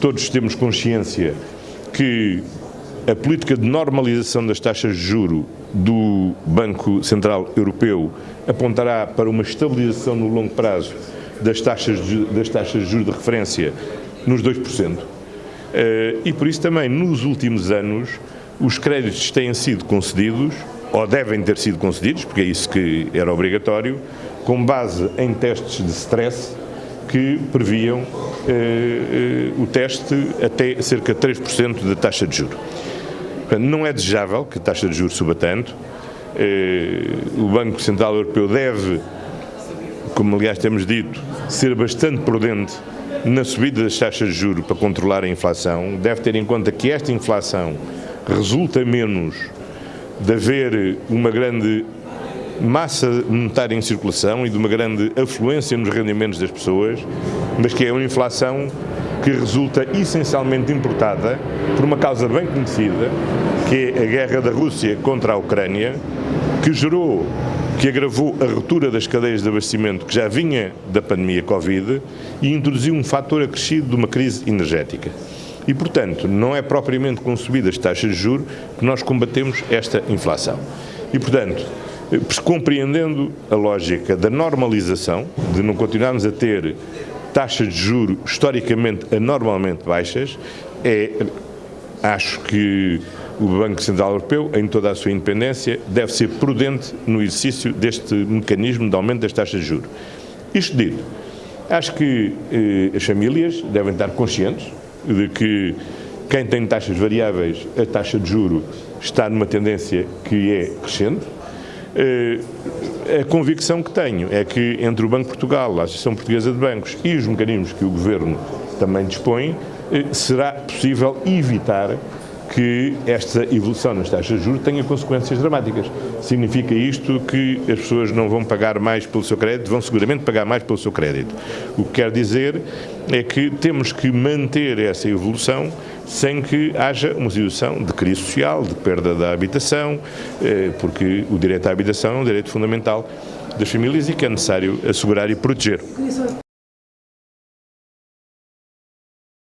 todos temos consciência que a política de normalização das taxas de juro do Banco Central Europeu apontará para uma estabilização no longo prazo das taxas de, das taxas de juros de referência nos 2%. Eh, e por isso também, nos últimos anos, os créditos têm sido concedidos, ou devem ter sido concedidos, porque é isso que era obrigatório, com base em testes de stress que previam eh, eh, o teste até cerca de 3% da taxa de juros. Portanto, não é desejável que a taxa de juros suba tanto. Eh, o Banco Central Europeu deve, como aliás temos dito, ser bastante prudente na subida das taxas de juros para controlar a inflação. Deve ter em conta que esta inflação resulta menos de haver uma grande massa monetária em circulação e de uma grande afluência nos rendimentos das pessoas, mas que é uma inflação que resulta essencialmente importada por uma causa bem conhecida, que é a guerra da Rússia contra a Ucrânia, que gerou, que agravou a ruptura das cadeias de abastecimento que já vinha da pandemia Covid e introduziu um fator acrescido de uma crise energética. E, portanto, não é propriamente com subidas de taxas de juros que nós combatemos esta inflação. E, portanto, compreendendo a lógica da normalização, de não continuarmos a ter taxas de juro historicamente anormalmente baixas, é, acho que o Banco Central Europeu, em toda a sua independência, deve ser prudente no exercício deste mecanismo de aumento das taxas de juros. Isto dito, acho que eh, as famílias devem estar conscientes de que quem tem taxas variáveis, a taxa de juro está numa tendência que é crescente, a convicção que tenho é que entre o Banco de Portugal, a Associação Portuguesa de Bancos e os mecanismos que o Governo também dispõe, eh, será possível evitar que esta evolução nas taxas de juros tenha consequências dramáticas. Significa isto que as pessoas não vão pagar mais pelo seu crédito, vão seguramente pagar mais pelo seu crédito. O que quer dizer é que temos que manter essa evolução sem que haja uma situação de crise social, de perda da habitação, eh, porque o direito à habitação é um direito fundamental das famílias e que é necessário assegurar e proteger.